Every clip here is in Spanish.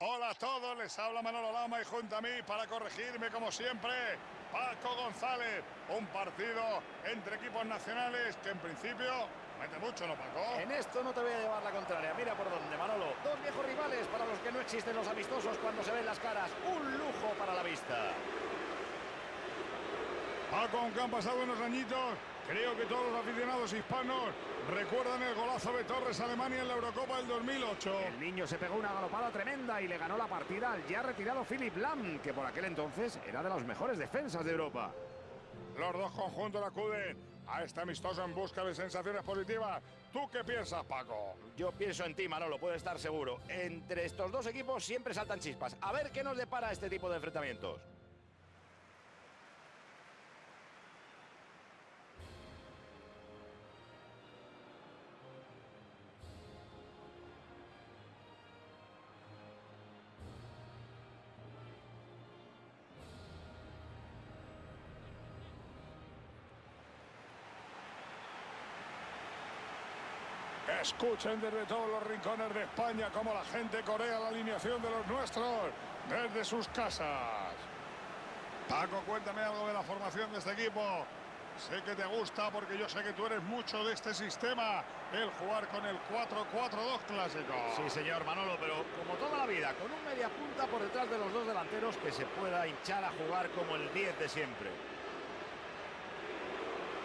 Hola a todos, les habla Manolo Lama y junto a mí para corregirme como siempre, Paco González. Un partido entre equipos nacionales que en principio mete mucho, ¿no, Paco? En esto no te voy a llevar la contraria. Mira por dónde, Manolo. Dos viejos rivales para los que no existen los amistosos cuando se ven las caras. Un lujo para la vista. Paco, aunque han pasado unos añitos, creo que todos los aficionados hispanos recuerdan el golazo de Torres a Alemania en la Eurocopa del 2008. El niño se pegó una galopada tremenda y le ganó la partida al ya retirado Philip Lam, que por aquel entonces era de los mejores defensas de Europa. Los dos conjuntos acuden a este amistoso en busca de sensaciones positivas. ¿Tú qué piensas, Paco? Yo pienso en ti, Manolo, puedes estar seguro. Entre estos dos equipos siempre saltan chispas. A ver qué nos depara este tipo de enfrentamientos. Escuchen desde todos los rincones de España cómo la gente corea la alineación de los nuestros desde sus casas. Paco, cuéntame algo de la formación de este equipo. Sé que te gusta porque yo sé que tú eres mucho de este sistema, el jugar con el 4-4-2 clásico. Sí, señor Manolo, pero como toda la vida, con un media punta por detrás de los dos delanteros que se pueda hinchar a jugar como el 10 de siempre.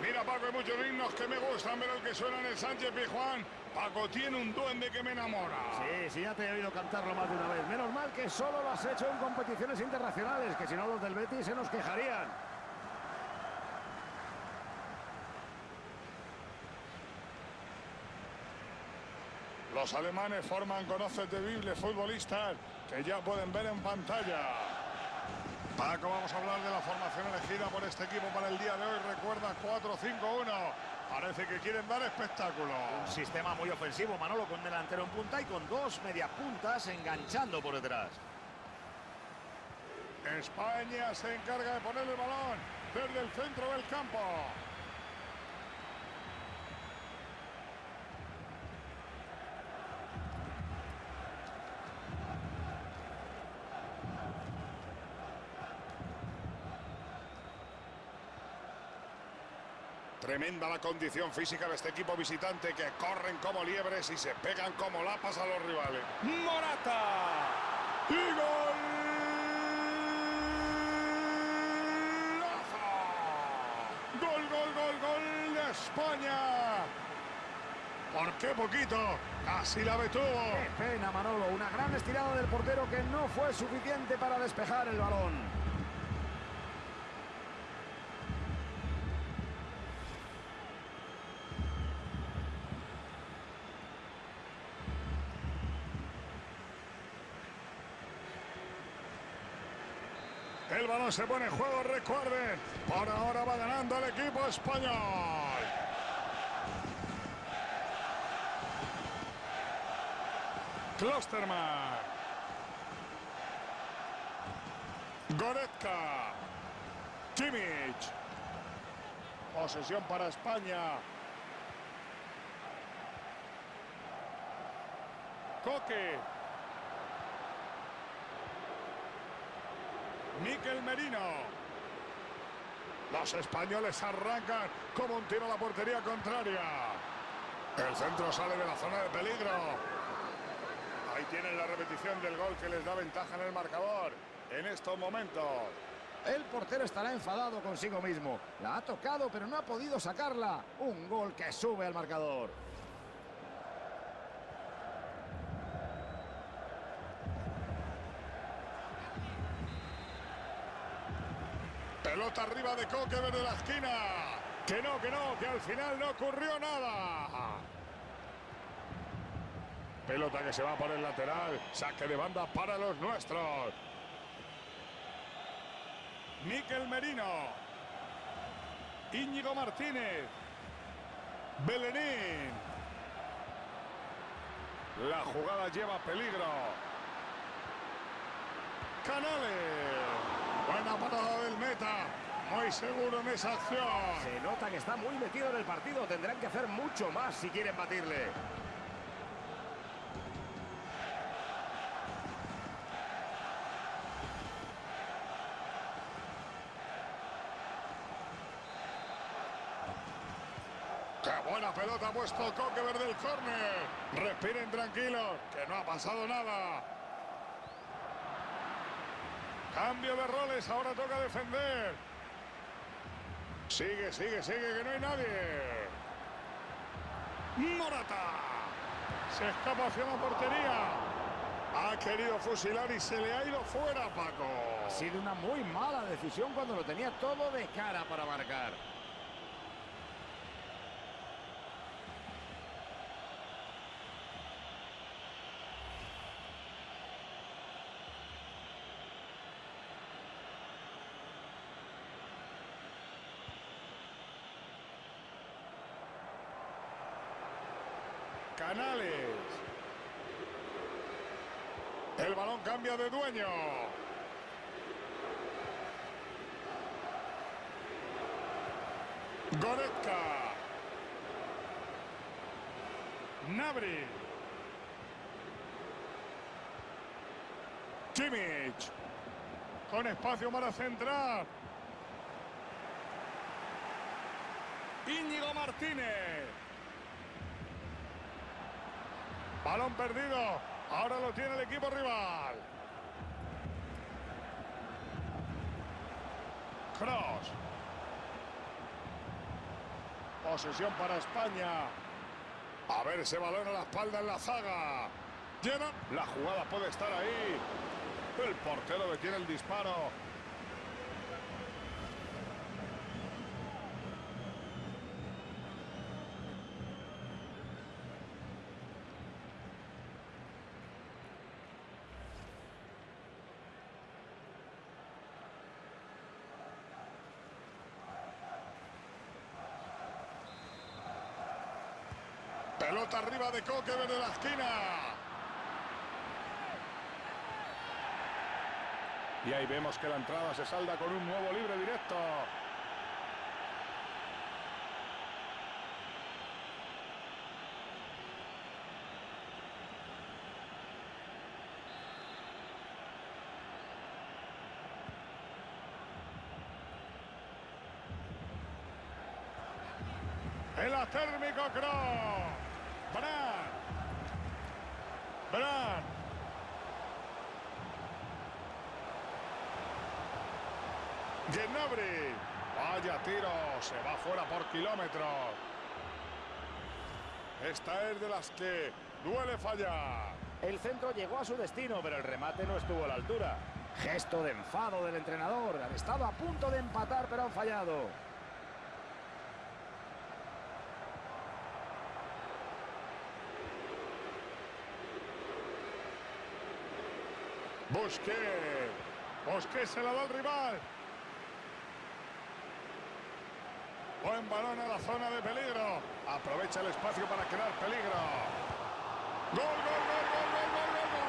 Mira, Paco, hay muchos himnos que me gustan, pero el que suena en el Sánchez Pizjuán, Paco tiene un duende que me enamora. Sí, sí, ya te he oído cantarlo más de una vez. Menos mal que solo lo has hecho en competiciones internacionales, que si no los del Betis se nos quejarían. Los alemanes forman con 11 temibles futbolistas que ya pueden ver en pantalla. Paco, vamos a hablar de la formación elegida por este equipo para el día de hoy. Recuerda 4-5-1. Parece que quieren dar espectáculo. Un sistema muy ofensivo, Manolo, con delantero en punta y con dos media puntas enganchando por detrás. España se encarga de poner el balón desde el centro del campo. Tremenda la condición física de este equipo visitante que corren como liebres y se pegan como lapas a los rivales. ¡Morata! ¡Y gol! ¡Gol, gol, gol, gol de España! ¿Por qué poquito? Casi la detuvo. Qué pena, Manolo. Una gran estirada del portero que no fue suficiente para despejar el balón. Se pone juego, recuerden. Por ahora va ganando el equipo español. Klosterman. Goretzka. Kimmich. Posesión para España. Coque. Miquel Merino. Los españoles arrancan como un tiro a la portería contraria. El centro sale de la zona de peligro. Ahí tienen la repetición del gol que les da ventaja en el marcador en estos momentos. El portero estará enfadado consigo mismo. La ha tocado, pero no ha podido sacarla. Un gol que sube al marcador. Pelota arriba de Coque desde la esquina. Que no, que no, que al final no ocurrió nada. Pelota que se va por el lateral. Saque de banda para los nuestros. Miquel Merino. Íñigo Martínez. Belenín. La jugada lleva peligro. Canales. Buena parada del meta. Muy seguro en esa acción. Se nota que está muy metido en el partido. Tendrán que hacer mucho más si quieren batirle. ¡Qué buena pelota ha puesto Coquever del córner! Respiren tranquilos, que no ha pasado nada. Cambio de roles, ahora toca defender. Sigue, sigue, sigue, que no hay nadie. Morata. Se escapa hacia la portería. Ha querido fusilar y se le ha ido fuera, Paco. Ha sido una muy mala decisión cuando lo tenía todo de cara para marcar. Canales. El balón cambia de dueño. Goretzka. Nabri. Kimmich. Con espacio para centrar. Íñigo Martínez. Balón perdido. Ahora lo tiene el equipo rival. Cross. Posesión para España. A ver ese balón a la espalda en la zaga. Llena. La jugada puede estar ahí. El portero detiene el disparo. Pelota arriba de Coque desde la esquina. Y ahí vemos que la entrada se salda con un nuevo libre directo. El atérmico Cross. Brand. Brand. Gnabry. Vaya tiro. Se va fuera por kilómetros. Esta es de las que duele fallar. El centro llegó a su destino, pero el remate no estuvo a la altura. Gesto de enfado del entrenador. Han estado a punto de empatar, pero han fallado. Busqué. Busqué se la da al rival. Buen balón a la zona de peligro. Aprovecha el espacio para crear peligro. Gol, gol, gol, gol, gol, gol, gol, gol.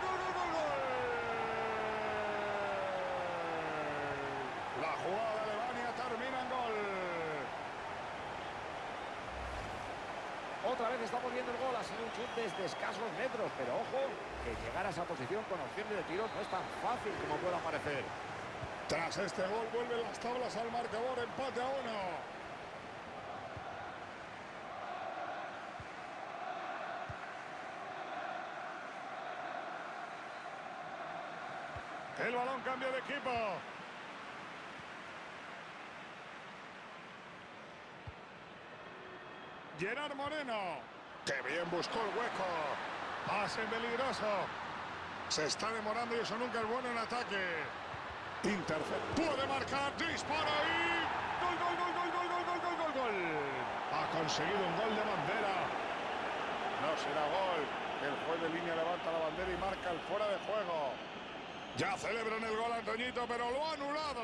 Gol, gol, gol, gol. La jugada de Alemania termina en gol. Otra vez estamos viendo el gol. Ha sido un chute desde escasos metros, pero ojo, que llegar a esa posición con opción de tiro no es tan fácil como pueda parecer. Tras este gol vuelven las tablas al marcador, empate a uno. El balón cambia de equipo. Gerard Moreno. Que bien buscó el hueco. Pase peligroso. Se está demorando y eso nunca es bueno en ataque. Intercept. Puede marcar. Dispara y. Gol, gol, gol, gol, gol, gol, gol, gol, gol, gol. Ha conseguido un gol de bandera. No será gol. El juez de línea levanta la bandera y marca el fuera de juego. Ya celebran el gol Antoñito, pero lo ha anulado.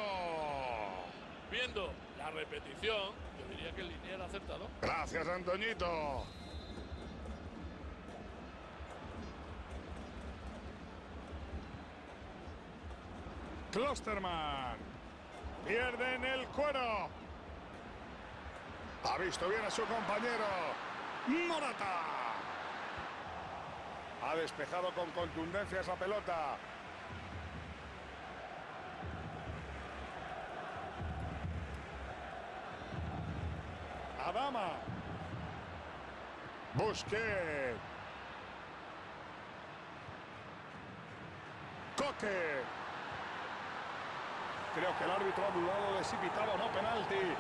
Viendo la repetición, yo diría que el línea ha acertado. Gracias, Antoñito. Klosterman. Pierden el cuero. Ha visto bien a su compañero. Morata. Ha despejado con contundencia esa pelota. Panorama. Busquets. Coque. Creo que el árbitro ha dudado de si pitaba o no penalti.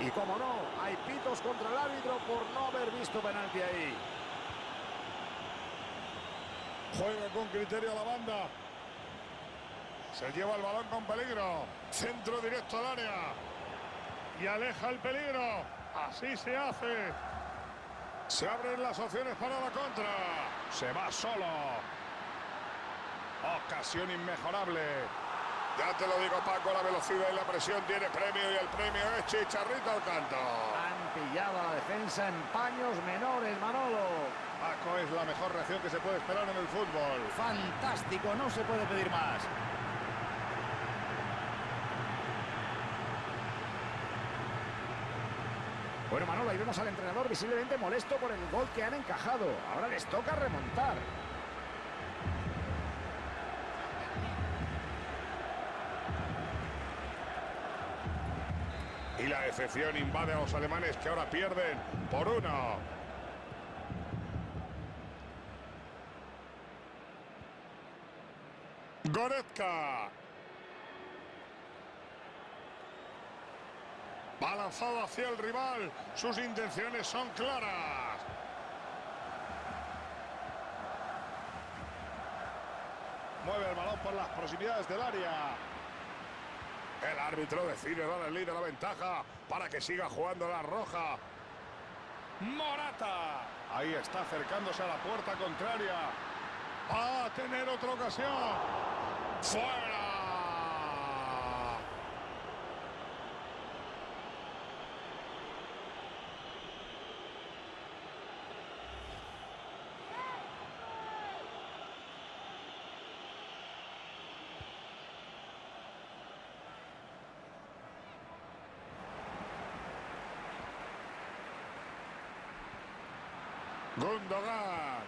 Y como no, hay pitos contra el árbitro por no haber visto penalti ahí. Juega con criterio a la banda. Se lleva el balón con peligro. Centro directo al área. Y aleja el peligro. Así se hace. Se abren las opciones para la contra. Se va solo. Ocasión inmejorable. Ya te lo digo, Paco, la velocidad y la presión tiene premio y el premio es chicharrito al canto. Han pillado la defensa en paños menores, Manolo. Paco es la mejor reacción que se puede esperar en el fútbol. Fantástico, no se puede pedir más. Bueno, Manolo, ahí vemos al entrenador visiblemente molesto por el gol que han encajado. Ahora les toca remontar. Y la decepción invade a los alemanes que ahora pierden por uno. Goretzka. Lanzado hacia el rival. Sus intenciones son claras. Mueve el balón por las proximidades del área. El árbitro decide dar el líder la ventaja para que siga jugando la roja. Morata. Ahí está acercándose a la puerta contraria. Va a tener otra ocasión. ¡Fuera! Gundogan.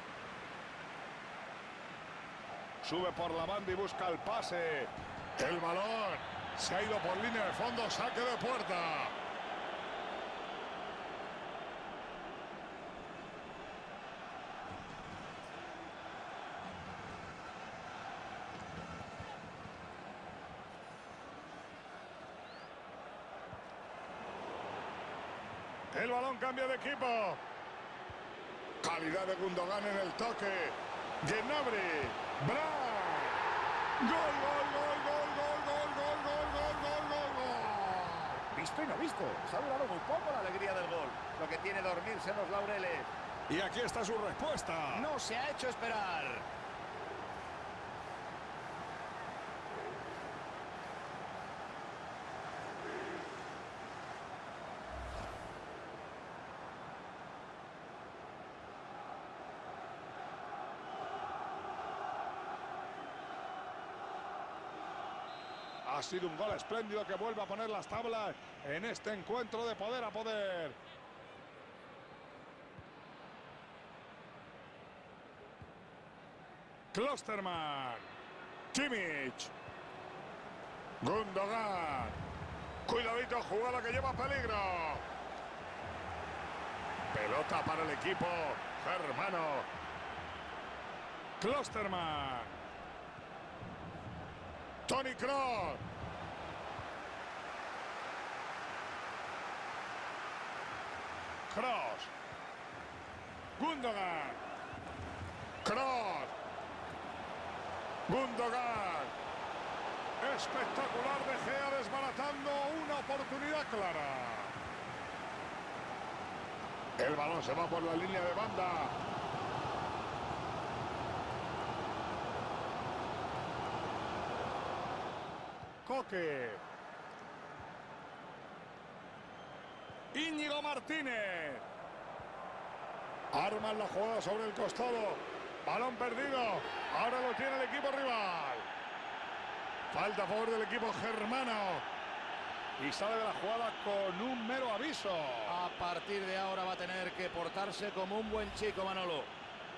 Sube por la banda y busca el pase. El balón se ha ido por línea de fondo, saque de puerta. El balón cambia de equipo. Calidad de Gundogan en el toque. Gnabry. Brown. Gol, gol, gol, gol, gol, gol, gol, gol, gol, gol, gol, gol. Visto y no visto. Se ha durado muy poco la alegría del gol. Lo que tiene dormirse en los laureles. Y aquí está su respuesta. No se ha hecho esperar. Sido un gol espléndido que vuelve a poner las tablas en este encuentro de poder a poder. Klosterman. Kimmich. Gundogan. Cuidadito, jugada que lleva peligro. Pelota para el equipo germano. Klosterman. Tony Kroos. Kroos. Gundogan. Kroos. Gundogan. Espectacular De Gea desbaratando una oportunidad clara. El balón se va por la línea de banda. Coque. Íñigo Martínez. Arman la jugada sobre el costado. Balón perdido. Ahora lo tiene el equipo rival. Falta a favor del equipo germano. Y sale de la jugada con un mero aviso. A partir de ahora va a tener que portarse como un buen chico, Manolo.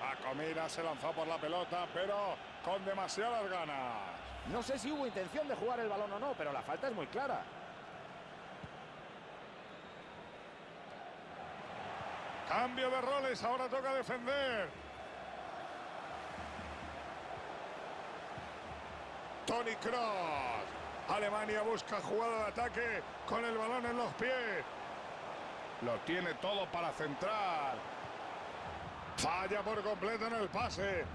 A Comida se lanzó por la pelota, pero con demasiadas ganas. No sé si hubo intención de jugar el balón o no, pero la falta es muy clara. Cambio de roles, ahora toca defender. Tony Cross. Alemania busca jugada de ataque con el balón en los pies. Lo tiene todo para centrar. Falla por completo en el pase.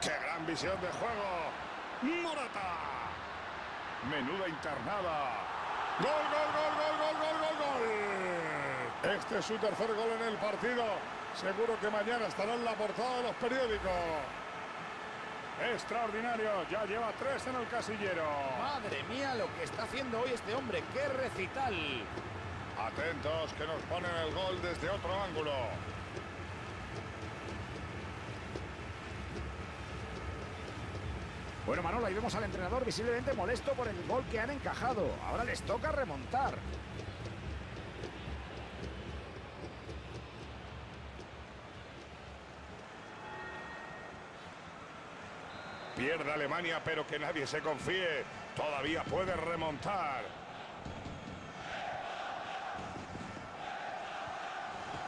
¡Qué gran visión de juego! ¡Morata! Menuda internada. ¡Gol, gol, gol, gol, gol, gol, gol, gol! Este es su tercer gol en el partido. Seguro que mañana estará en la portada de los periódicos. Extraordinario, ya lleva tres en el casillero. Madre mía lo que está haciendo hoy este hombre, qué recital. Atentos que nos ponen el gol desde otro ángulo. Bueno, Manolo, ahí vemos al entrenador visiblemente molesto por el gol que han encajado. Ahora les toca remontar. Pierde Alemania, pero que nadie se confíe. Todavía puede remontar.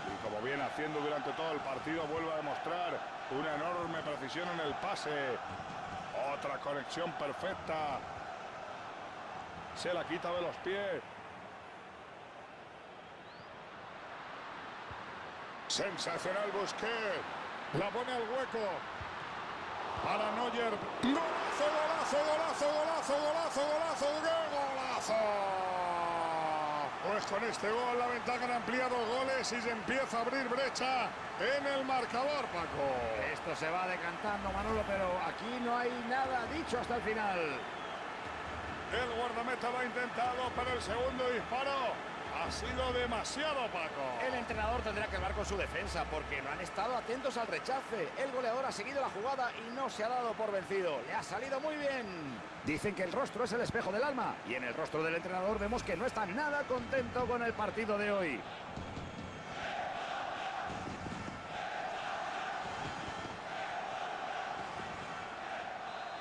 Y como viene haciendo durante todo el partido, vuelve a demostrar una enorme precisión en el pase. Otra conexión perfecta. Se la quita de los pies. Sensacional Busquets. La pone al hueco. Para Neuer. Golazo, golazo, golazo, golazo, golazo, golazo, ¡qué golazo! Pues con este gol la ventaja han ampliado goles y se empieza a abrir brecha en el marcador, Paco. Esto se va decantando, Manolo, pero aquí no hay nada dicho hasta el final. El guardameta lo ha intentado, pero el segundo disparo ha sido demasiado, Paco. El entrenador tendrá que hablar con su defensa porque no han estado atentos al rechace. El goleador ha seguido la jugada y no se ha dado por vencido. Le ha salido muy bien. Dicen que el rostro es el espejo del alma y en el rostro del entrenador vemos que no está nada contento con el partido de hoy.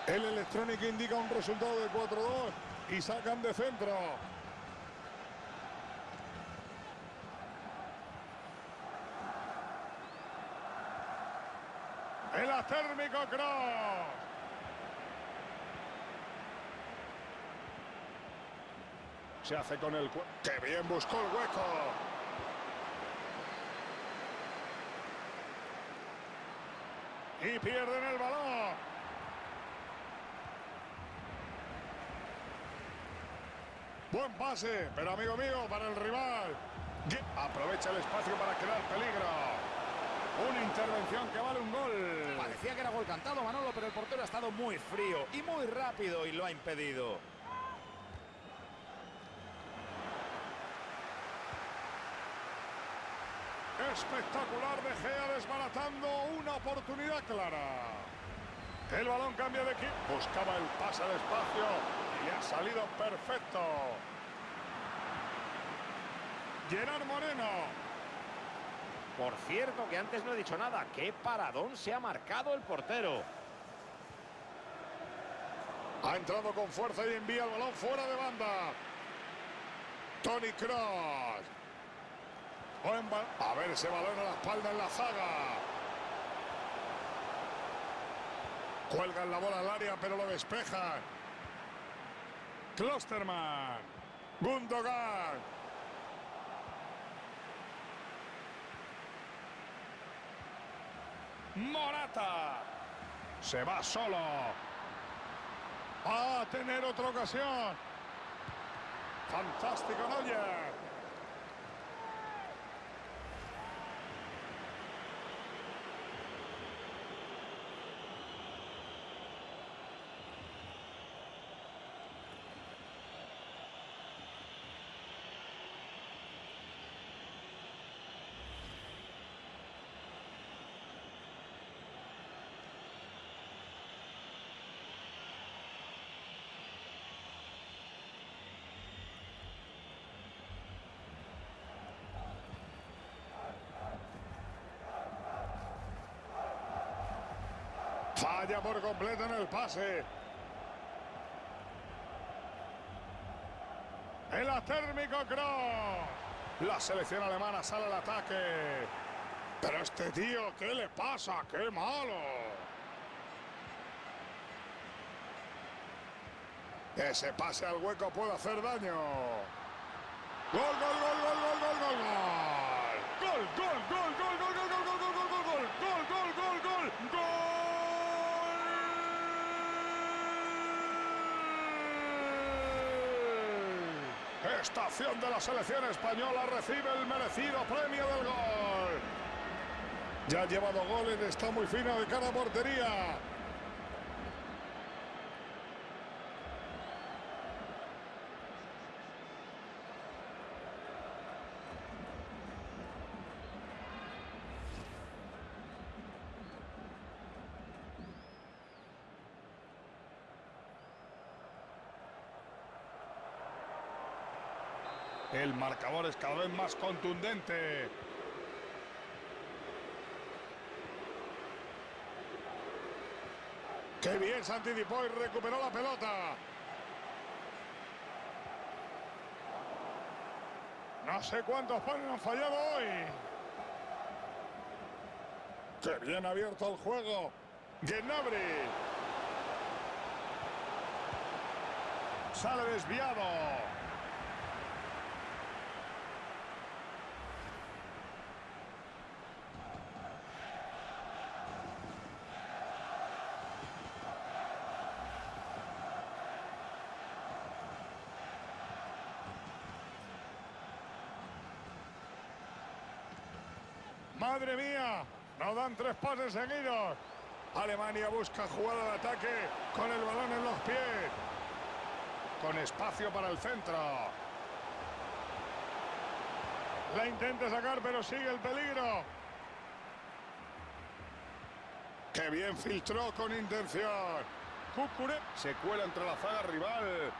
El electrónico indica un resultado de 4-2 y sacan de centro. El atérmico Cross. Se hace con el... ¡Qué bien buscó el hueco! Y pierden el balón. Buen pase, pero amigo mío, para el rival. Aprovecha el espacio para crear peligro. Una intervención que vale un gol. Parecía que era gol cantado, Manolo, pero el portero ha estado muy frío y muy rápido y lo ha impedido. Espectacular De Gea desbaratando una oportunidad clara. El balón cambia de equipo. Buscaba el pase al espacio y le ha salido perfecto. Gerard Moreno. Por cierto, que antes no he dicho nada. ¡Qué paradón se ha marcado el portero! Ha entrado con fuerza y envía el balón fuera de banda. Tony Cross. A ver ese balón a la espalda en la zaga. Cuelgan la bola al área, pero lo despejan. Klosterman. Gundogan. Morata. Se va solo. A tener otra ocasión. Fantástico Neuer. Falla por completo en el pase. El atérmico Cross. La selección alemana sale al ataque. Pero este tío, ¿qué le pasa? ¡Qué malo! Ese pase al hueco puede hacer daño. Gol, gol, gol, gol, gol. Gol, gol, gol, gol, gol, Estación de la selección española recibe el merecido premio del gol. Ya ha llevado goles, está muy fino de cara portería. El marcador es cada vez más contundente. ¡Qué bien se anticipó y recuperó la pelota! No sé cuántos panes han fallado hoy. ¡Qué bien abierto el juego! Gnabry. Sale desviado. ¡Madre mía! No dan tres pases seguidos. Alemania busca jugar al ataque con el balón en los pies. Con espacio para el centro. La intenta sacar, pero sigue el peligro. ¡Qué bien filtró con intención! Cucuré se cuela entre la zaga rival.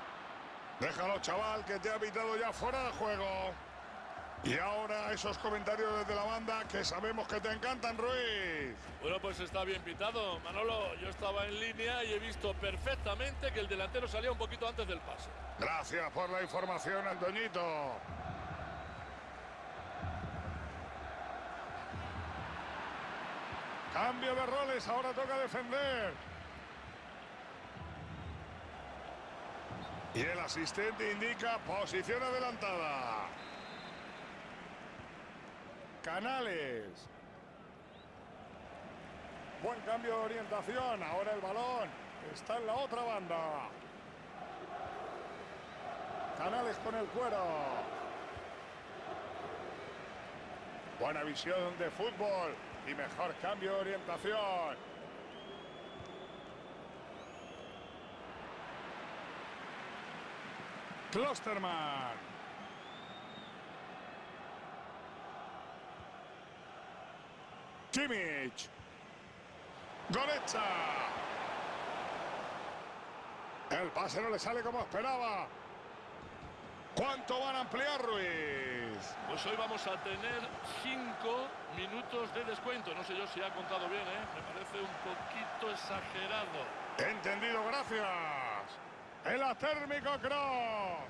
Déjalo, chaval, que te ha evitado ya fuera de juego. Y ahora esos comentarios desde la banda que sabemos que te encantan, Ruiz. Bueno, pues está bien pitado, Manolo. Yo estaba en línea y he visto perfectamente que el delantero salía un poquito antes del pase. Gracias por la información, Antoñito. Cambio de roles, ahora toca defender. Y el asistente indica posición adelantada. Canales. Buen cambio de orientación. Ahora el balón está en la otra banda. Canales con el cuero. Buena visión de fútbol y mejor cambio de orientación. Klosterman. Kimmich. Goretzka. El pase no le sale como esperaba. ¿Cuánto van a ampliar Ruiz? Pues hoy vamos a tener cinco minutos de descuento. No sé yo si ha contado bien, ¿eh? Me parece un poquito exagerado. Entendido, gracias. El atérmico Cross.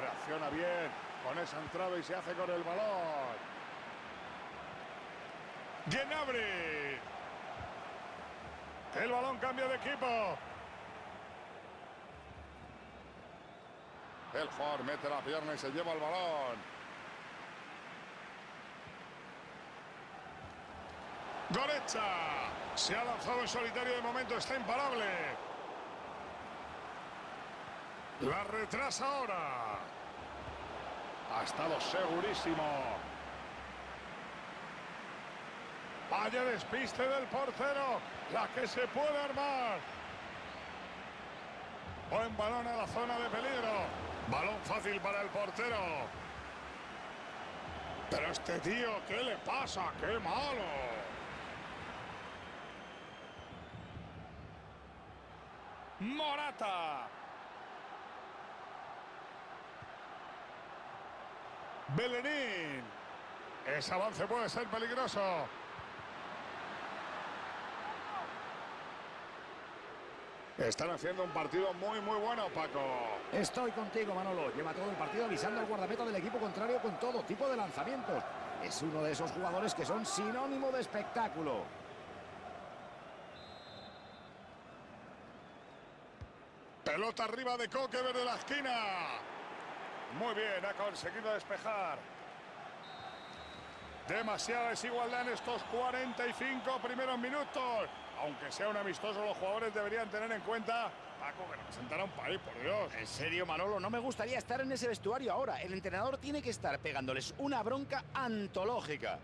Reacciona bien con esa entrada y se hace con el balón. Gnabry. El balón cambia de equipo. El jugador mete la pierna y se lleva el balón. Goretzka. Se ha lanzado en solitario de momento, está imparable. La retrasa ahora. Ha estado segurísimo. Vaya despiste del portero. La que se puede armar. Buen balón a la zona de peligro. Balón fácil para el portero. Pero este tío, ¿qué le pasa? ¡Qué malo! Morata. Belenín. Ese avance puede ser peligroso. Están haciendo un partido muy, muy bueno, Paco. Estoy contigo, Manolo. Lleva todo el partido avisando al guardameta del equipo contrario con todo tipo de lanzamientos. Es uno de esos jugadores que son sinónimo de espectáculo. Pelota arriba de Coque de la esquina. Muy bien, ha conseguido despejar. Demasiada desigualdad en estos 45 primeros minutos. Aunque sea un amistoso, los jugadores deberían tener en cuenta Paco, que representará un país, por Dios. En serio, Manolo, no me gustaría estar en ese vestuario ahora. El entrenador tiene que estar pegándoles una bronca antológica.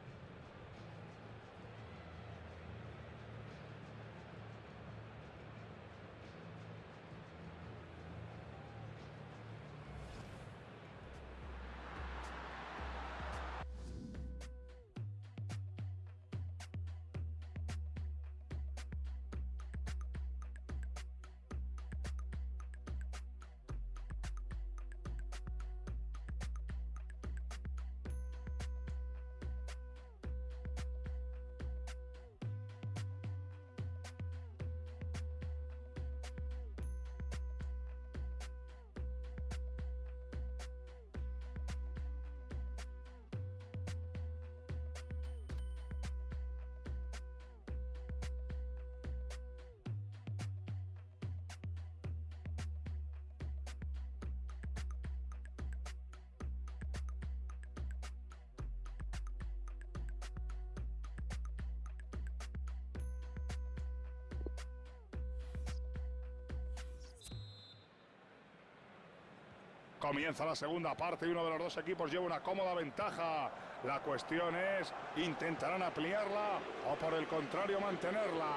Comienza la segunda parte y uno de los dos equipos lleva una cómoda ventaja. La cuestión es, ¿intentarán ampliarla o por el contrario mantenerla?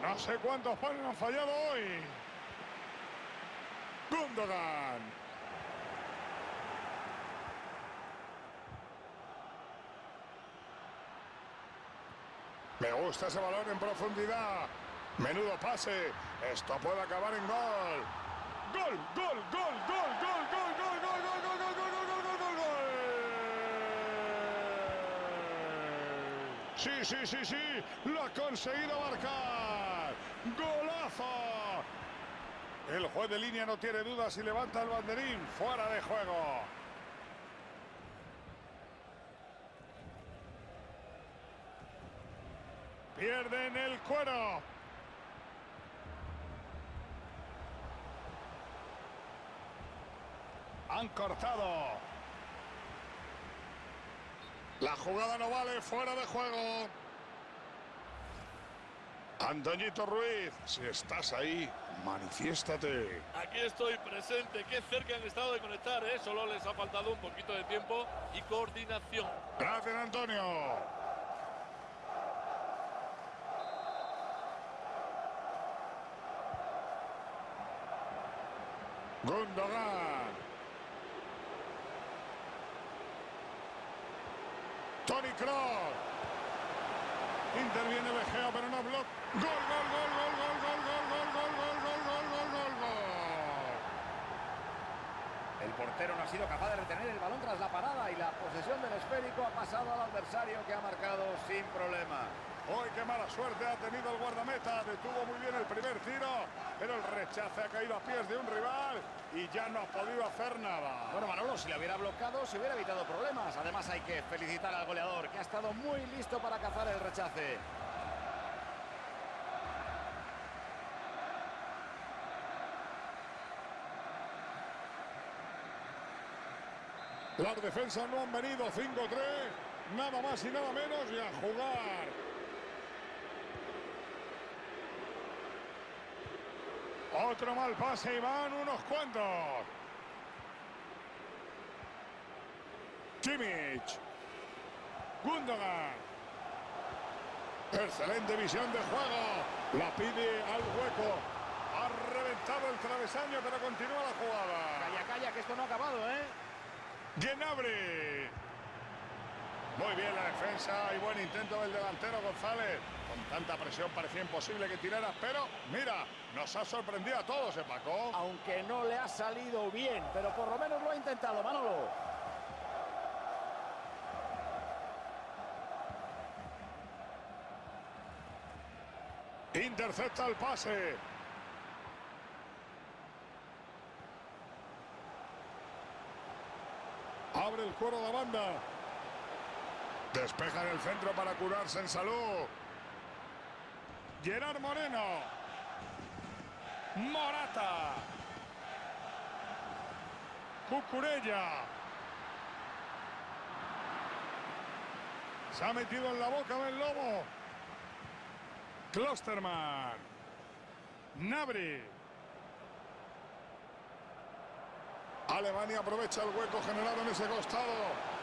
No sé cuántos panes han fallado hoy. Gundogan. Me gusta ese balón en profundidad. Menudo pase. Esto puede acabar en gol. Gol, gol, gol, gol, gol, gol, gol, gol, gol, gol, gol, gol, gol, gol, gol, gol. Sí, sí, sí, sí. Lo ha conseguido marcar. Golazo. El juez de línea no tiene dudas y levanta el banderín fuera de juego. Pierden el cuero. Han cortado. La jugada no vale, fuera de juego. Antoñito Ruiz, si estás ahí, manifiéstate. Aquí estoy presente. Qué cerca han estado de conectar, ¿eh? Solo les ha faltado un poquito de tiempo y coordinación. Gracias, Antonio. Gundogan. Tony Kroos. Interviene Gea, pero no bloquea. Gol, gol, gol, gol, gol, gol, gol, gol, gol, gol, gol, gol, gol, gol, gol. El portero no ha sido capaz de retener el balón tras la parada y la posesión del esférico ha pasado al adversario que ha marcado sin problema. Hoy qué mala suerte ha tenido el guardameta. Detuvo muy bien el primer tiro, pero el rechace ha caído a pies de un rival y ya no ha podido hacer nada. Bueno, Manolo, si le hubiera bloqueado, se hubiera evitado problemas. Además, hay que felicitar al goleador, que ha estado muy listo para cazar el rechace. Las defensas no han venido 5-3, nada más y nada menos y a jugar. Otro mal pase y van unos cuantos. Kimmich. Gundogan. Excelente visión de juego. La pide al hueco. Ha reventado el travesaño, pero continúa la jugada. Calla, calla, que esto no ha acabado, ¿eh? Gnabry. Muy bien la defensa y buen intento del delantero González. Con tanta presión parecía imposible que tirara, pero mira, nos ha sorprendido a todos, ¿eh, Paco? Aunque no le ha salido bien, pero por lo menos lo ha intentado, Manolo. Intercepta el pase. Abre el cuero de la banda. Despeja en el centro para curarse en salud. Gerard Moreno. Morata. Cucurella. Se ha metido en la boca del lobo. Klosterman. Nabri. Alemania aprovecha el hueco generado en ese costado.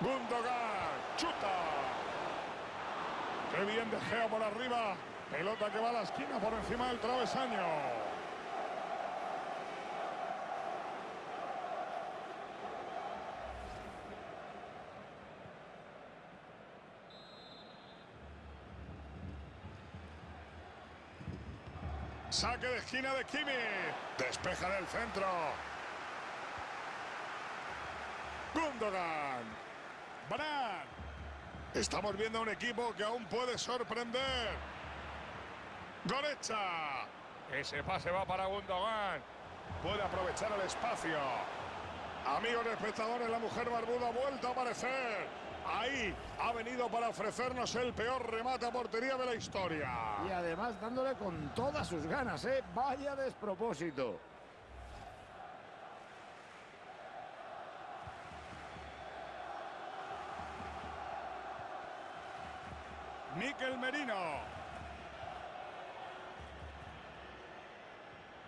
Gundogan. Chuta. Qué bien de Gea por arriba. Pelota que va a la esquina por encima del travesaño. Saque de esquina de Kimi. Despeja del centro. Gundogan. Brand. Estamos viendo a un equipo que aún puede sorprender. Gorecha. Ese pase va para Gundogan. Puede aprovechar el espacio. Amigos espectadores, la mujer barbuda ha vuelto a aparecer. Ahí ha venido para ofrecernos el peor remate a portería de la historia. Y además dándole con todas sus ganas, ¿eh? Vaya despropósito.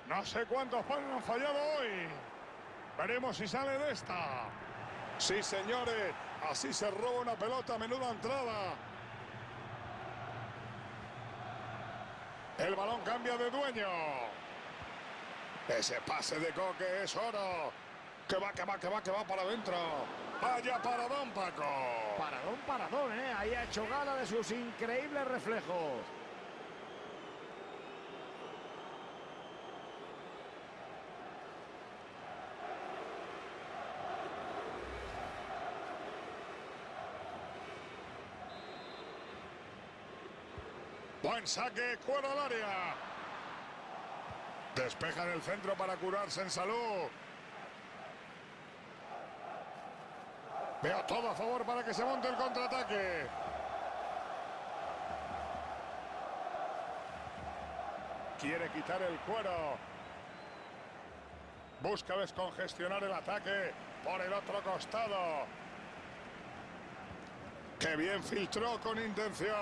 No sé cuántos palos han fallado hoy. Veremos si sale de esta. Sí, señores. Así se roba una pelota. Menuda entrada. El balón cambia de dueño. Ese pase de Coque es oro. Que va, que va, que va, que va para adentro. Vaya paradón, Paco. Paradón, paradón, ¿eh? Ahí ha hecho gala de sus increíbles reflejos. Buen saque, cuero al área. Despeja en el centro para curarse en salud. Veo todo a favor para que se monte el contraataque. Quiere quitar el cuero. Busca descongestionar el ataque por el otro costado. ¡Qué bien filtró con intención!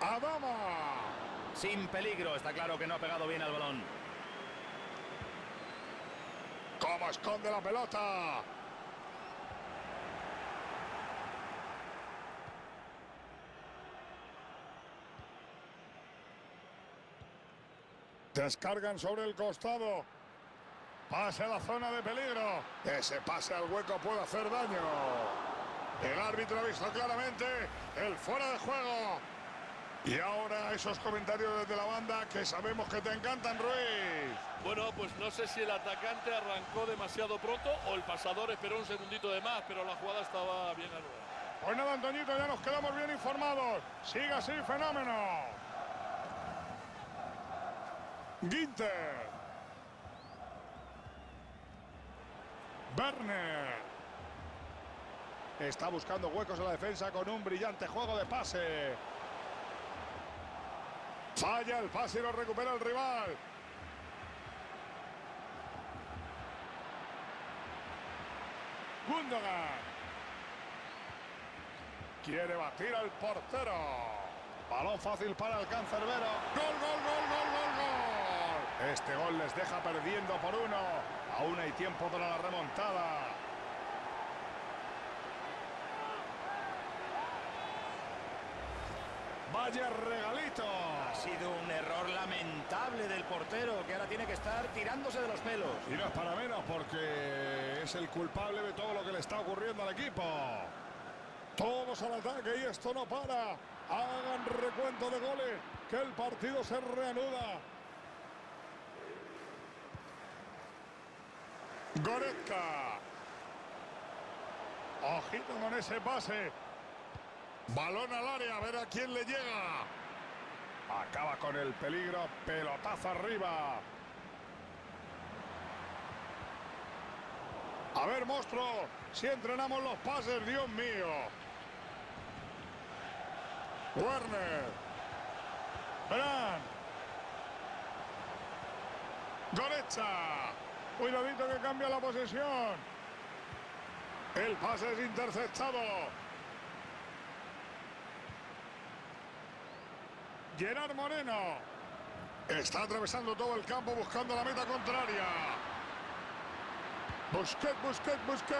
¡Adama! Sin peligro, está claro que no ha pegado bien al balón. ¿Cómo esconde la pelota? Descargan sobre el costado. Pase a la zona de peligro. Ese pase al hueco puede hacer daño. El árbitro ha visto claramente el fuera de juego. Y ahora esos comentarios desde la banda que sabemos que te encantan, Ruiz. Bueno, pues no sé si el atacante arrancó demasiado pronto o el pasador esperó un segundito de más, pero la jugada estaba bien anulada. Pues nada, Antoñito, ya nos quedamos bien informados. Siga así, fenómeno. Ginter. Werner. Está buscando huecos en la defensa con un brillante juego de pase. Falla el pase y lo recupera el rival. Gundogan. Quiere batir al portero. Balón fácil para el cancerbero. Gol, gol, gol, gol, gol, gol. Este gol les deja perdiendo por uno. Aún hay tiempo para la remontada. Vaya regalito. Ha sido un error lamentable del portero que ahora tiene que estar tirándose de los pelos. Y no es para menos porque es el culpable de todo lo que le está ocurriendo al equipo. Todos al ataque y esto no para. Hagan recuento de goles, que el partido se reanuda. Goretzka. Ojito con ese pase. Balón al área, a ver a quién le llega. Acaba con el peligro, pelotazo arriba. A ver, monstruo, si entrenamos los pases, Dios mío. Werner. Verán. Gorecha. Cuidadito que cambia la posesión. El pase es interceptado. Gerard Moreno. Está atravesando todo el campo buscando la meta contraria. Busquet, Busquet, Busquet.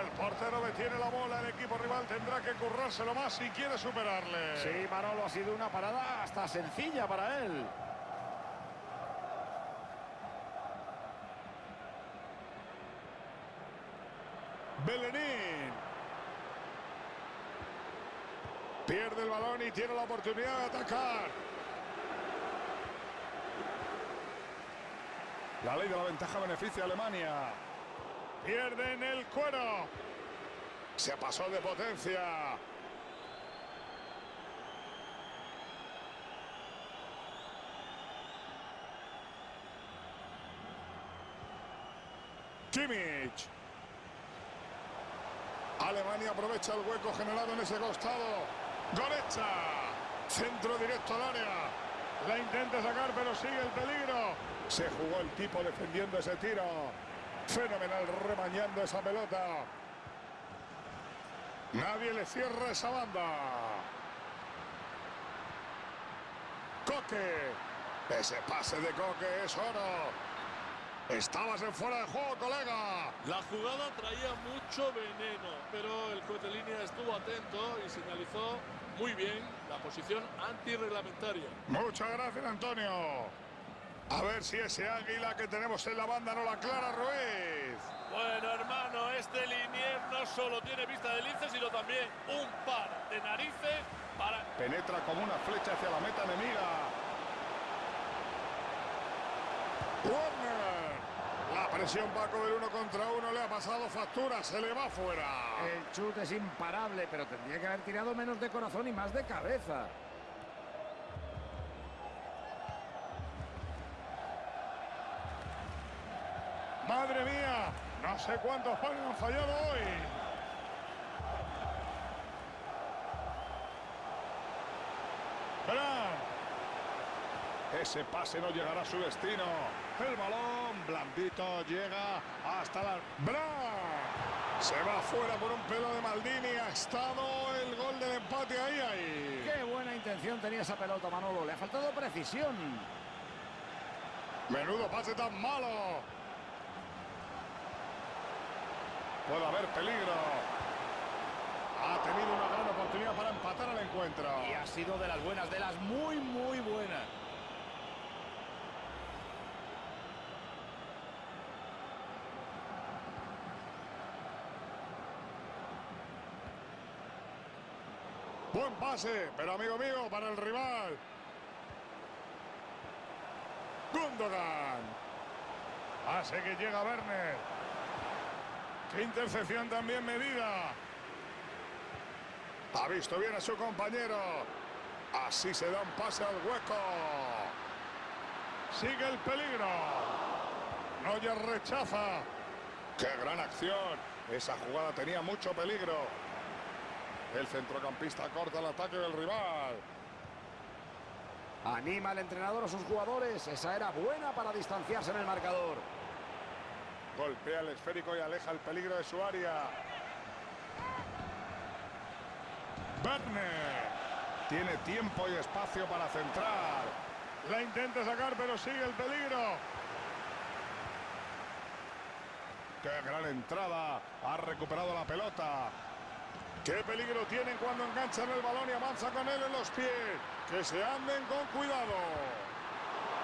El portero detiene la bola. El equipo rival tendrá que currárselo más si quiere superarle. Sí, Manolo, ha sido una parada hasta sencilla para él. Belenín. Tiene la oportunidad de atacar. La ley de la ventaja beneficia a Alemania. Pierden el cuero. Se pasó de potencia. Kimmich. Alemania aprovecha el hueco generado en ese costado. Gorecha. Centro directo al área. La intenta sacar, pero sigue el peligro. Se jugó el tipo defendiendo ese tiro. Fenomenal remañando esa pelota. Nadie le cierra esa banda. Coque. Ese pase de Coque es oro. Estabas en fuera de juego, colega. La jugada traía mucho veneno, pero el juez de línea estuvo atento y señalizó muy bien la posición antirreglamentaria. Muchas gracias, Antonio. A ver si ese águila que tenemos en la banda no la clara Ruiz. Bueno, hermano, este linier no solo tiene vista de lince, sino también un par de narices para... Penetra como una flecha hacia la meta enemiga. Warner. Presión va a comer uno contra uno, le ha pasado factura, se le va fuera. El chute es imparable, pero tendría que haber tirado menos de corazón y más de cabeza. Madre mía, no sé cuántos panes han fallado hoy. Verán. Ese pase no llegará a su destino. El balón blandito llega hasta la... ¡Bran! Se va fuera por un pelo de Maldini. Ha estado el gol del empate ahí, ahí. Qué buena intención tenía esa pelota, Manolo. Le ha faltado precisión. Menudo pase tan malo. Puede haber peligro. Ha tenido una gran oportunidad para empatar el encuentro. Y ha sido de las buenas, de las muy, muy buenas. Pase, pero amigo mío, para el rival. Gundogan. Hace que llega Werner. Qué intercepción también medida. Ha visto bien a su compañero. Así se da un pase al hueco. Sigue el peligro. Neuer rechaza. ¡Qué gran acción! Esa jugada tenía mucho peligro. El centrocampista corta el ataque del rival. Anima al entrenador a sus jugadores. Esa era buena para distanciarse en el marcador. Golpea el esférico y aleja el peligro de su área. Werner. Tiene tiempo y espacio para centrar. La intenta sacar, pero sigue el peligro. ¡Qué gran entrada! Ha recuperado la pelota. ¡Qué peligro tienen cuando enganchan el balón y avanza con él en los pies! ¡Que se anden con cuidado!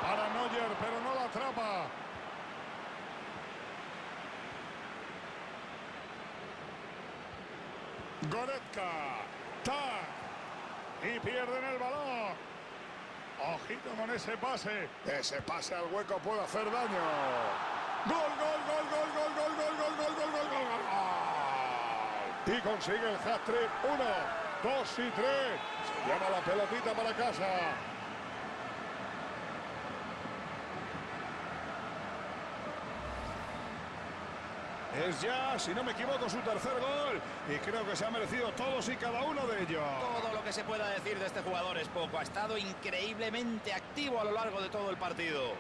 Para Neuer, pero no la atrapa. Goretzka. ¡Tac! Y pierden el balón. Ojito con ese pase. Ese pase al hueco puede hacer daño. ¡Gol, gol, gol, gol, gol, gol, gol, gol, gol, gol. Y consigue el hat-trick. Uno, dos y tres. Llama la pelotita para casa. Es ya, si no me equivoco, su tercer gol. Y creo que se ha merecido todos y cada uno de ellos. Todo lo que se pueda decir de este jugador es poco. Ha estado increíblemente activo a lo largo de todo el partido.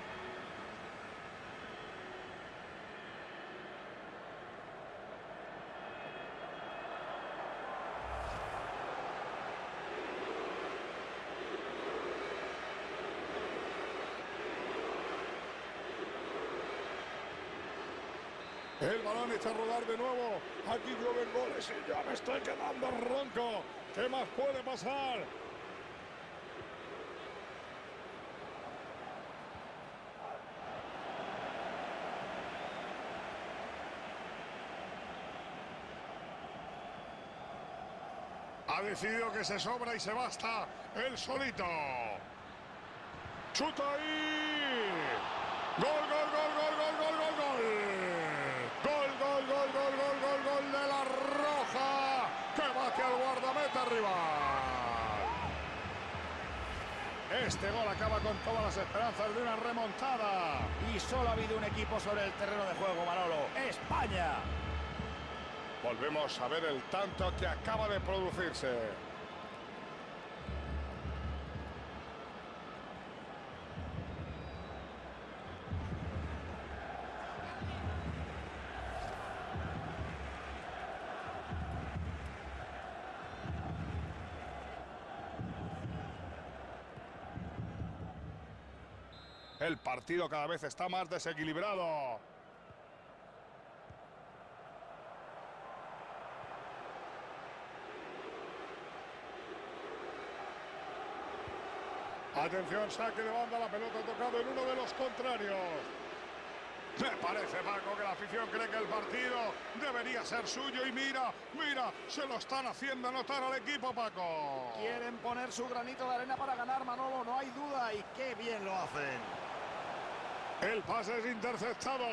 El balón a rodar de nuevo. Aquí llueven goles y ya me estoy quedando ronco. ¿Qué más puede pasar? Ha decidido que se sobra y se basta el solito. Chuta ahí. Gol, gol, gol, gol, gol, gol. Gol, gol, gol, gol, gol, gol, gol de la Roja. Que bate al guardameta rival. Este gol acaba con todas las esperanzas de una remontada. Y solo ha habido un equipo sobre el terreno de juego, Manolo. ¡España! Volvemos a ver el tanto que acaba de producirse. El partido cada vez está más desequilibrado. Atención, saque de banda, la pelota tocado en uno de los contrarios. Me parece, Paco, que la afición cree que el partido debería ser suyo y mira, mira, se lo están haciendo notar al equipo, Paco. Quieren poner su granito de arena para ganar, Manolo, no hay duda, y qué bien lo hacen. El pase es interceptado.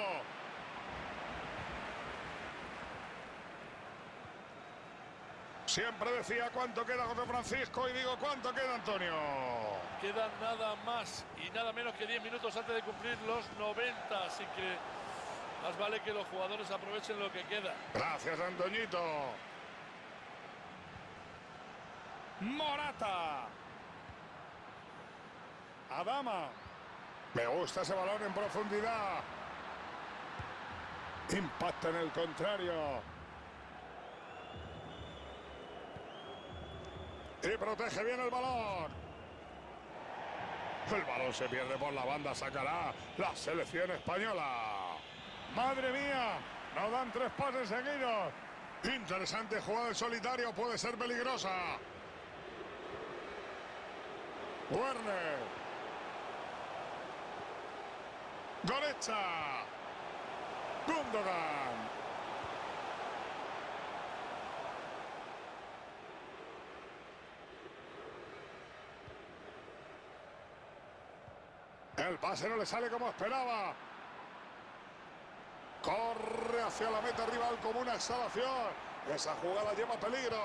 Siempre decía cuánto queda José Francisco y digo cuánto queda Antonio. Quedan nada más y nada menos que 10 minutos antes de cumplir los 90, así que más vale que los jugadores aprovechen lo que queda. Gracias, Antoñito. Morata. Adama. Me gusta ese balón en profundidad. Impacta en el contrario. Y protege bien el balón. El balón se pierde por la banda, sacará la selección española. ¡Madre mía! Nos dan tres pases seguidos. Interesante jugada en solitario, puede ser peligrosa. Werner. Gorecha. Gundogan. El pase no le sale como esperaba. Corre hacia la meta rival como una exhalación. Esa jugada lleva peligro.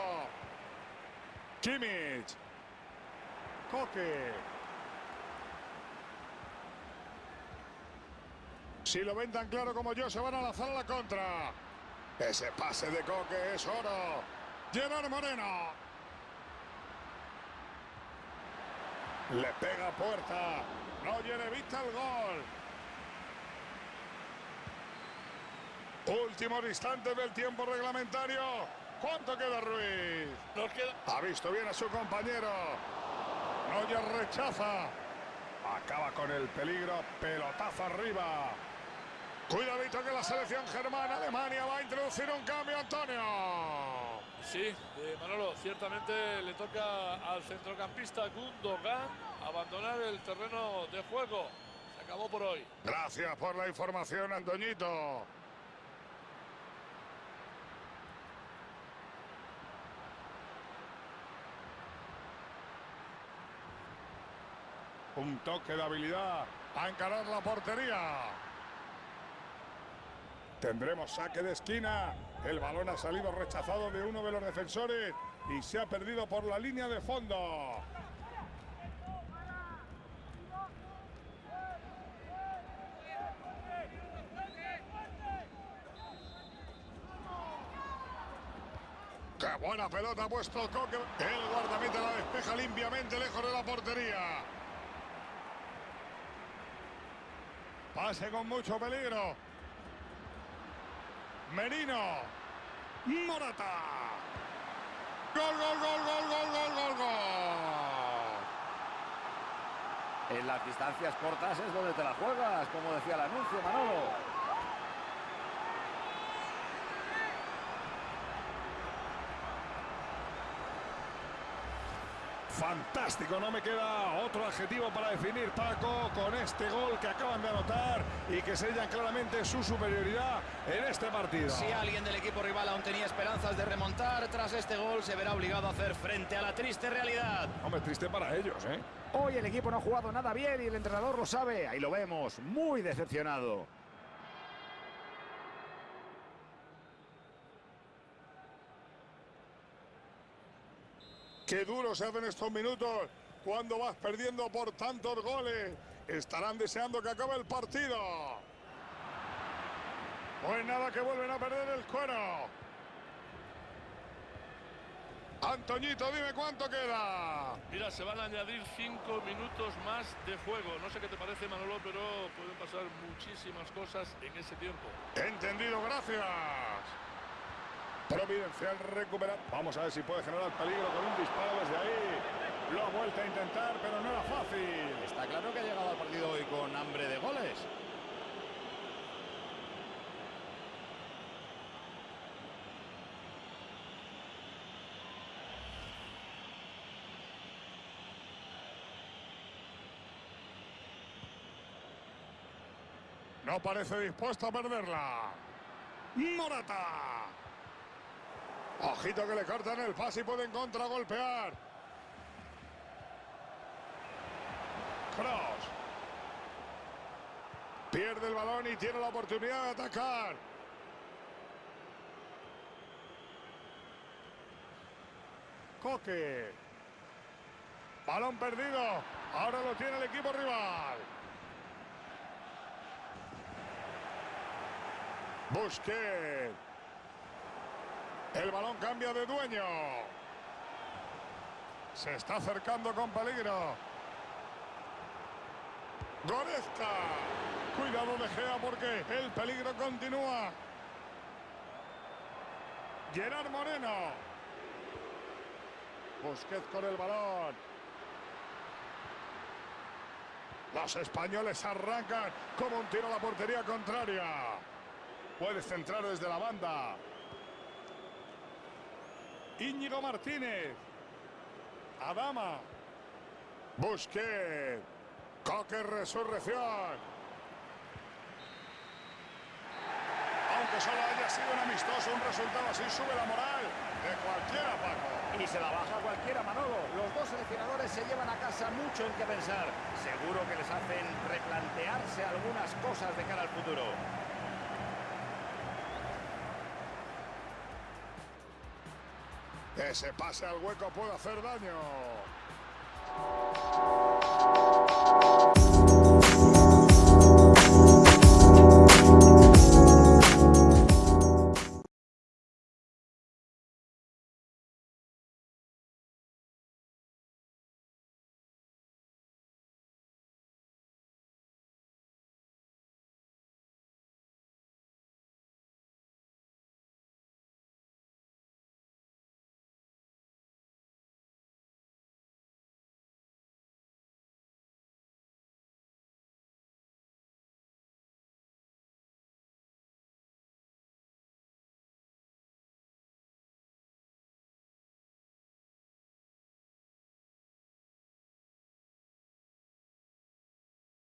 Kimmich. Coque. Si lo ven tan claro como yo, se van a lanzar a la contra. Ese pase de Coque es oro. Gerard Moreno. Le pega a puerta. Roger evita el gol. Últimos instantes del tiempo reglamentario. ¿Cuánto queda Ruiz? Nos queda... Ha visto bien a su compañero. Roger rechaza. Acaba con el peligro. Pelotazo arriba. Cuidadito que la selección germana Alemania va a introducir un cambio, Antonio. Sí, eh, Manolo, ciertamente le toca al centrocampista Gundogan abandonar el terreno de juego. Se acabó por hoy. Gracias por la información, Antoñito. Un toque de habilidad a encarar la portería. Tendremos saque de esquina. El balón ha salido rechazado de uno de los defensores y se ha perdido por la línea de fondo. ¡Qué buena pelota ha puesto el coque! El guardameta la despeja limpiamente lejos de la portería. Pase con mucho peligro. Merino. Morata. Gol, gol, gol, gol, gol, gol, gol, gol. En las distancias cortas es donde te la juegas, como decía el anuncio, Manolo. Fantástico, no me queda otro adjetivo para definir Paco con este gol que acaban de anotar y que sellan claramente su superioridad en este partido. Si alguien del equipo rival aún tenía esperanzas de remontar, tras este gol se verá obligado a hacer frente a la triste realidad. Hombre, triste para ellos, ¿eh? Hoy el equipo no ha jugado nada bien y el entrenador lo sabe. Ahí lo vemos, muy decepcionado. Qué duro se hacen estos minutos cuando vas perdiendo por tantos goles. Estarán deseando que acabe el partido. Pues nada, que vuelven a perder el cuero. Antoñito, dime cuánto queda. Mira, se van a añadir cinco minutos más de juego. No sé qué te parece, Manolo, pero pueden pasar muchísimas cosas en ese tiempo. Entendido, gracias. Providencial recupera. Vamos a ver si puede generar peligro con un disparo desde ahí. Lo ha vuelto a intentar, pero no era fácil. Está claro que ha llegado al partido hoy con hambre de goles. No parece dispuesto a perderla. Morata. Ojito que le cortan el pase y pueden contragolpear. Cross. Pierde el balón y tiene la oportunidad de atacar. Coque. Balón perdido. Ahora lo tiene el equipo rival. Busquets. El balón cambia de dueño. Se está acercando con peligro. Goretzka. Cuidado de Gea porque el peligro continúa. Gerard Moreno. Busquets con el balón. Los españoles arrancan como un tiro a la portería contraria. Puede centrar desde la banda. Íñigo Martínez. Adama. Busquets. Coque Resurrección. Aunque solo haya sido un amistoso, un resultado así sube la moral de cualquiera, Paco. Y se la baja cualquiera, Manolo. Los dos seleccionadores se llevan a casa mucho en qué pensar. Seguro que les hacen replantearse algunas cosas de cara al futuro. Ese pase al hueco puede hacer daño.